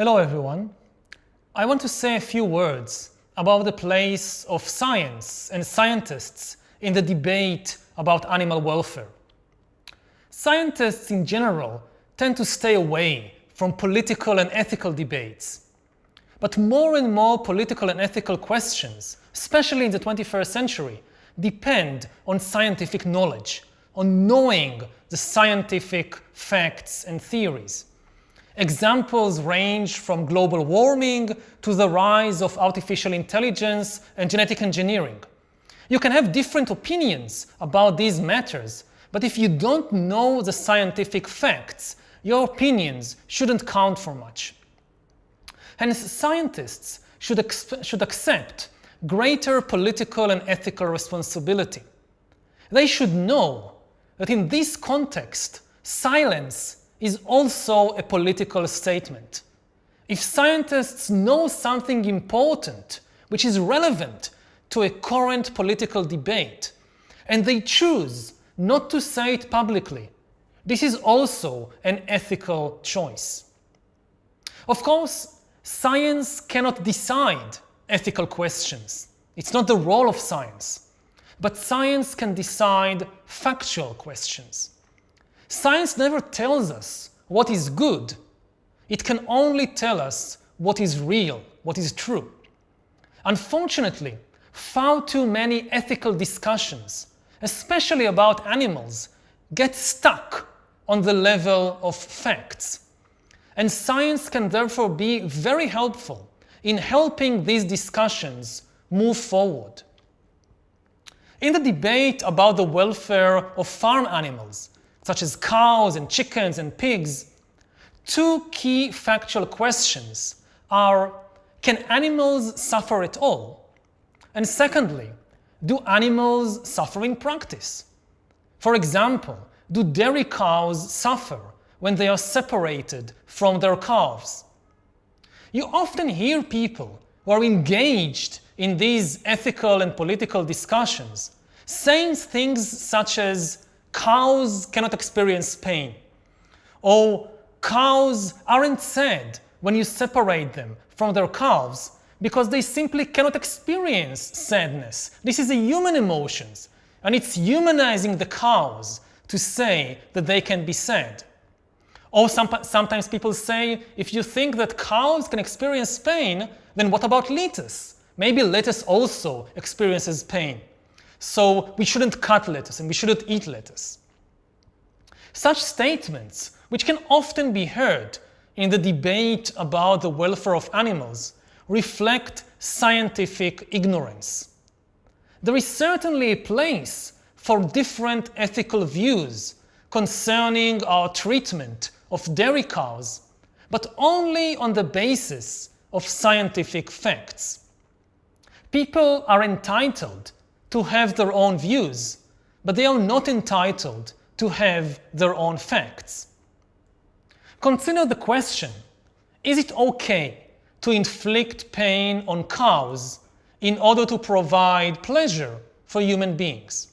Hello everyone. I want to say a few words about the place of science and scientists in the debate about animal welfare. Scientists in general tend to stay away from political and ethical debates. But more and more political and ethical questions, especially in the 21st century, depend on scientific knowledge, on knowing the scientific facts and theories. Examples range from global warming to the rise of artificial intelligence and genetic engineering. You can have different opinions about these matters, but if you don't know the scientific facts, your opinions shouldn't count for much. Hence, scientists should, should accept greater political and ethical responsibility. They should know that in this context, silence is also a political statement. If scientists know something important which is relevant to a current political debate, and they choose not to say it publicly, this is also an ethical choice. Of course, science cannot decide ethical questions. It's not the role of science. But science can decide factual questions. Science never tells us what is good. It can only tell us what is real, what is true. Unfortunately, far too many ethical discussions, especially about animals, get stuck on the level of facts. And science can therefore be very helpful in helping these discussions move forward. In the debate about the welfare of farm animals, such as cows and chickens and pigs, two key factual questions are, can animals suffer at all? And secondly, do animals suffer in practice? For example, do dairy cows suffer when they are separated from their calves? You often hear people who are engaged in these ethical and political discussions saying things such as cows cannot experience pain, or cows aren't sad when you separate them from their calves because they simply cannot experience sadness. This is a human emotion, and it's humanizing the cows to say that they can be sad. Or some, sometimes people say, if you think that cows can experience pain, then what about lettuce? Maybe lettuce also experiences pain. So we shouldn't cut lettuce and we shouldn't eat lettuce. Such statements, which can often be heard in the debate about the welfare of animals, reflect scientific ignorance. There is certainly a place for different ethical views concerning our treatment of dairy cows, but only on the basis of scientific facts. People are entitled to have their own views, but they are not entitled to have their own facts. Consider the question, is it okay to inflict pain on cows in order to provide pleasure for human beings?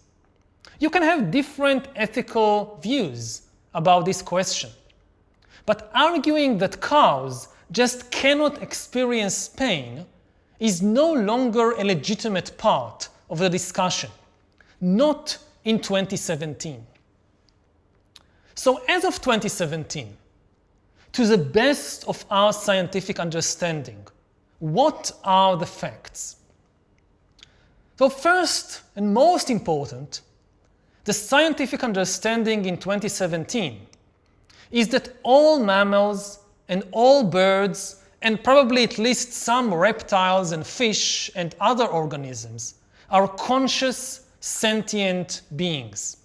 You can have different ethical views about this question. But arguing that cows just cannot experience pain is no longer a legitimate part of the discussion, not in 2017. So as of 2017, to the best of our scientific understanding, what are the facts? So first and most important, the scientific understanding in 2017 is that all mammals and all birds and probably at least some reptiles and fish and other organisms are conscious, sentient beings.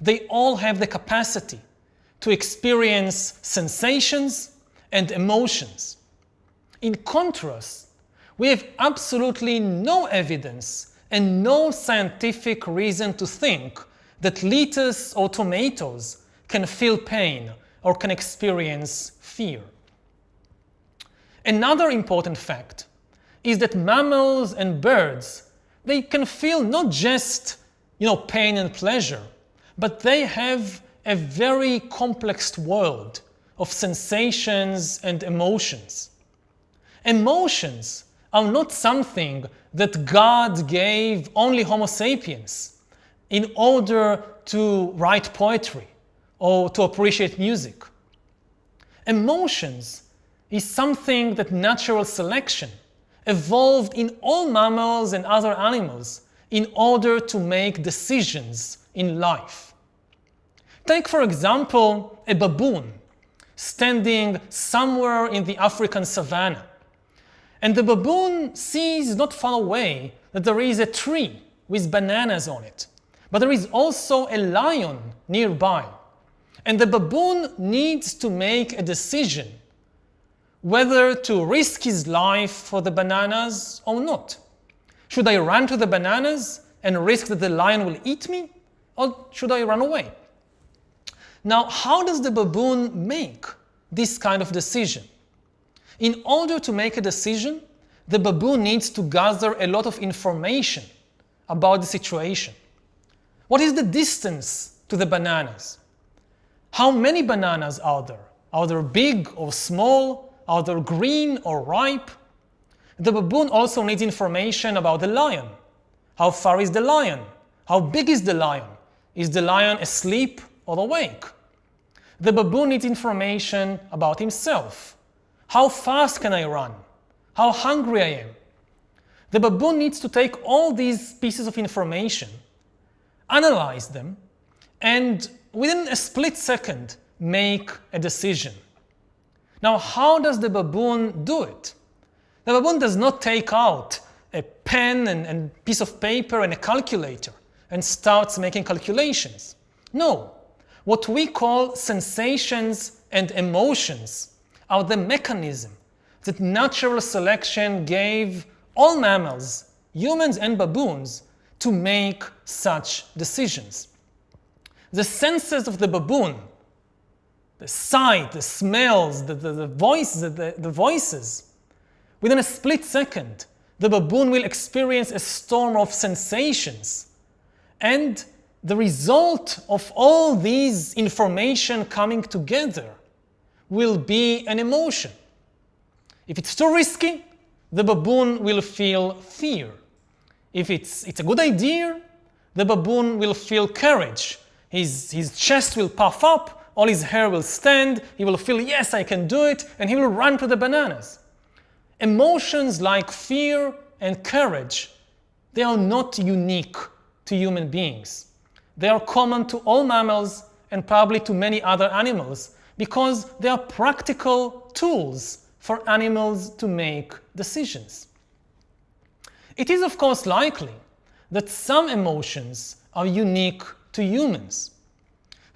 They all have the capacity to experience sensations and emotions. In contrast, we have absolutely no evidence and no scientific reason to think that lettuce or tomatoes can feel pain or can experience fear. Another important fact is that mammals and birds they can feel not just you know, pain and pleasure, but they have a very complex world of sensations and emotions. Emotions are not something that God gave only Homo sapiens in order to write poetry or to appreciate music. Emotions is something that natural selection evolved in all mammals and other animals in order to make decisions in life. Take, for example, a baboon standing somewhere in the African savannah. And the baboon sees not far away that there is a tree with bananas on it. But there is also a lion nearby. And the baboon needs to make a decision whether to risk his life for the bananas or not. Should I run to the bananas and risk that the lion will eat me? Or should I run away? Now, how does the baboon make this kind of decision? In order to make a decision, the baboon needs to gather a lot of information about the situation. What is the distance to the bananas? How many bananas are there? Are they big or small? They green or ripe? The baboon also needs information about the lion. How far is the lion? How big is the lion? Is the lion asleep or awake? The baboon needs information about himself. How fast can I run? How hungry I am? The baboon needs to take all these pieces of information, analyze them, and within a split second, make a decision. Now, how does the baboon do it? The baboon does not take out a pen and, and piece of paper and a calculator and starts making calculations. No, what we call sensations and emotions are the mechanism that natural selection gave all mammals, humans and baboons, to make such decisions. The senses of the baboon, the sight, the smells, the, the, the voice, the, the voices, within a split second, the baboon will experience a storm of sensations. And the result of all these information coming together will be an emotion. If it's too risky, the baboon will feel fear. If it's, it's a good idea, the baboon will feel courage. His, his chest will puff up, all his hair will stand, he will feel, yes, I can do it, and he will run to the bananas. Emotions like fear and courage, they are not unique to human beings. They are common to all mammals and probably to many other animals because they are practical tools for animals to make decisions. It is of course likely that some emotions are unique to humans.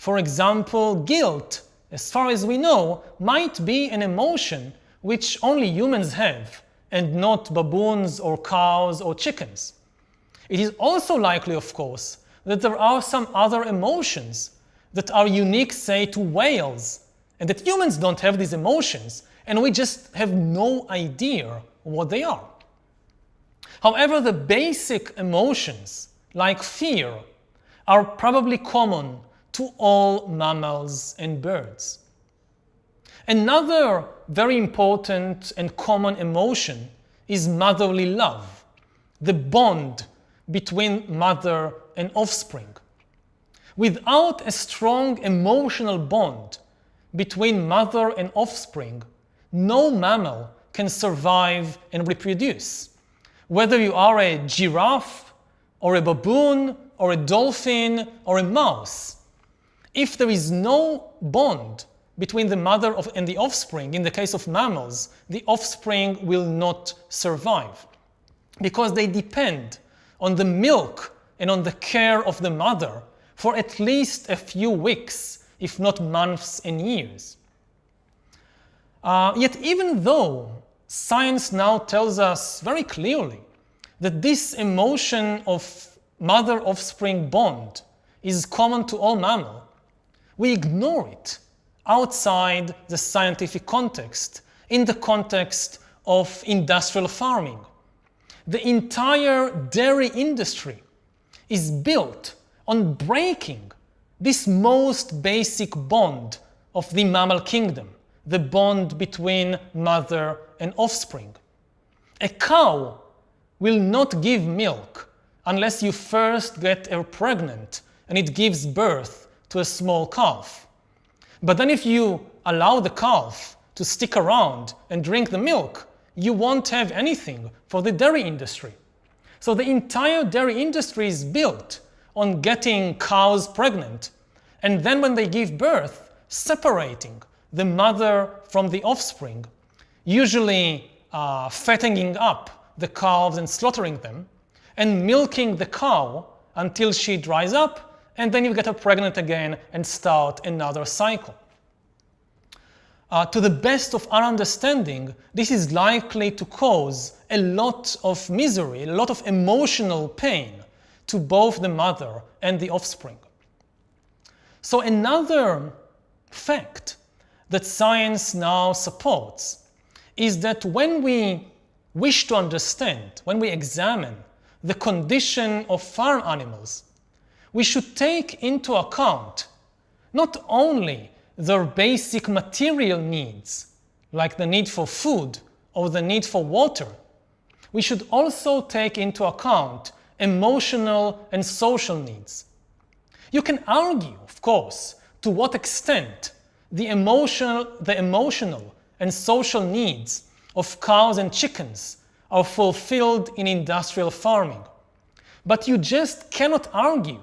For example, guilt, as far as we know, might be an emotion which only humans have and not baboons or cows or chickens. It is also likely, of course, that there are some other emotions that are unique, say, to whales, and that humans don't have these emotions, and we just have no idea what they are. However, the basic emotions, like fear, are probably common to all mammals and birds. Another very important and common emotion is motherly love, the bond between mother and offspring. Without a strong emotional bond between mother and offspring, no mammal can survive and reproduce. Whether you are a giraffe, or a baboon, or a dolphin, or a mouse, if there is no bond between the mother of, and the offspring, in the case of mammals, the offspring will not survive because they depend on the milk and on the care of the mother for at least a few weeks, if not months and years. Uh, yet even though science now tells us very clearly that this emotion of mother-offspring bond is common to all mammals, we ignore it outside the scientific context, in the context of industrial farming. The entire dairy industry is built on breaking this most basic bond of the mammal kingdom, the bond between mother and offspring. A cow will not give milk unless you first get her pregnant and it gives birth to a small calf. But then if you allow the calf to stick around and drink the milk, you won't have anything for the dairy industry. So the entire dairy industry is built on getting cows pregnant and then when they give birth, separating the mother from the offspring, usually uh, fattening up the calves and slaughtering them, and milking the cow until she dries up, and then you get her pregnant again and start another cycle. Uh, to the best of our understanding, this is likely to cause a lot of misery, a lot of emotional pain to both the mother and the offspring. So another fact that science now supports is that when we wish to understand, when we examine the condition of farm animals, we should take into account not only their basic material needs, like the need for food or the need for water, we should also take into account emotional and social needs. You can argue, of course, to what extent the emotional, the emotional and social needs of cows and chickens are fulfilled in industrial farming. But you just cannot argue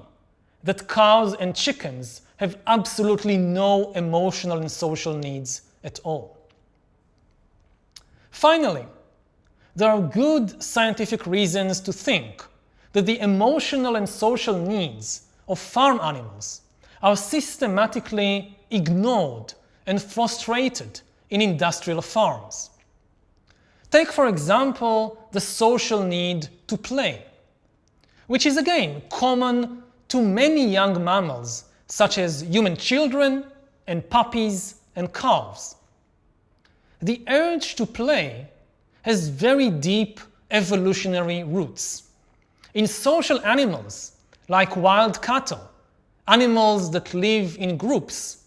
that cows and chickens have absolutely no emotional and social needs at all. Finally, there are good scientific reasons to think that the emotional and social needs of farm animals are systematically ignored and frustrated in industrial farms. Take, for example, the social need to play, which is again common to many young mammals such as human children and puppies and calves. The urge to play has very deep evolutionary roots. In social animals, like wild cattle, animals that live in groups,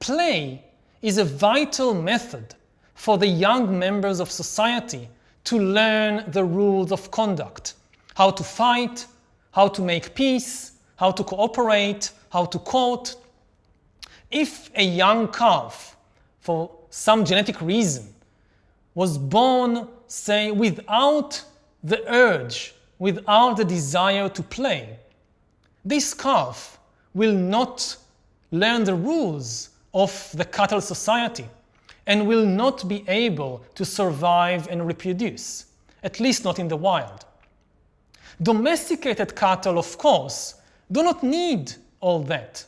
play is a vital method for the young members of society to learn the rules of conduct, how to fight, how to make peace, how to cooperate, how to court. If a young calf, for some genetic reason, was born, say, without the urge, without the desire to play, this calf will not learn the rules of the cattle society and will not be able to survive and reproduce, at least not in the wild. Domesticated cattle, of course, do not need all that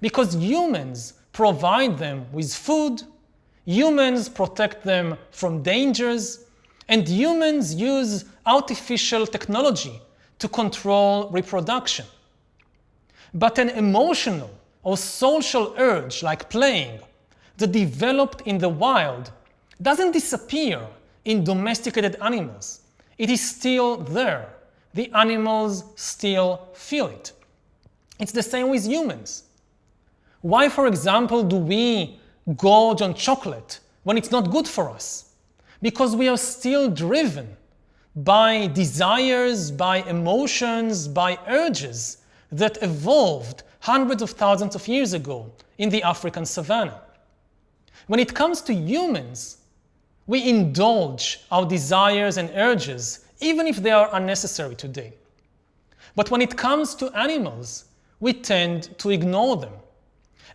because humans provide them with food, humans protect them from dangers, and humans use artificial technology to control reproduction. But an emotional or social urge like playing that developed in the wild doesn't disappear in domesticated animals. It is still there. The animals still feel it. It's the same with humans. Why, for example, do we gorge on chocolate when it's not good for us? Because we are still driven by desires, by emotions, by urges that evolved hundreds of thousands of years ago in the African savannah. When it comes to humans, we indulge our desires and urges even if they are unnecessary today. But when it comes to animals, we tend to ignore them.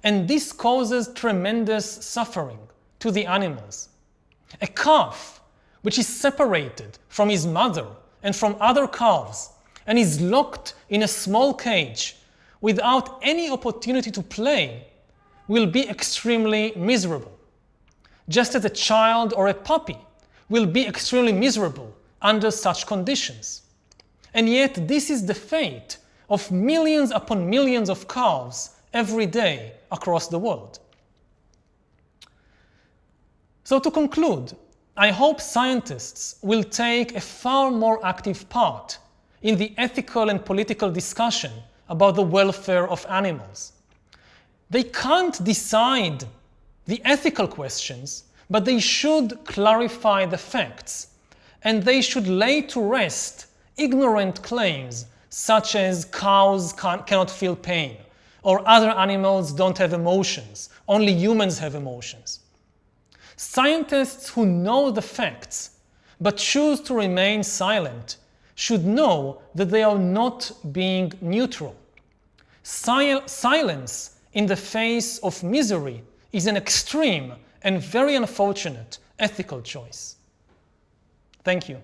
And this causes tremendous suffering to the animals. A calf, which is separated from his mother and from other calves, and is locked in a small cage without any opportunity to play, will be extremely miserable. Just as a child or a puppy will be extremely miserable under such conditions. And yet this is the fate of millions upon millions of calves every day across the world. So to conclude, I hope scientists will take a far more active part in the ethical and political discussion about the welfare of animals. They can't decide the ethical questions, but they should clarify the facts, and they should lay to rest ignorant claims such as cows cannot feel pain, or other animals don't have emotions, only humans have emotions. Scientists who know the facts but choose to remain silent should know that they are not being neutral. Sil silence in the face of misery is an extreme and very unfortunate ethical choice. Thank you.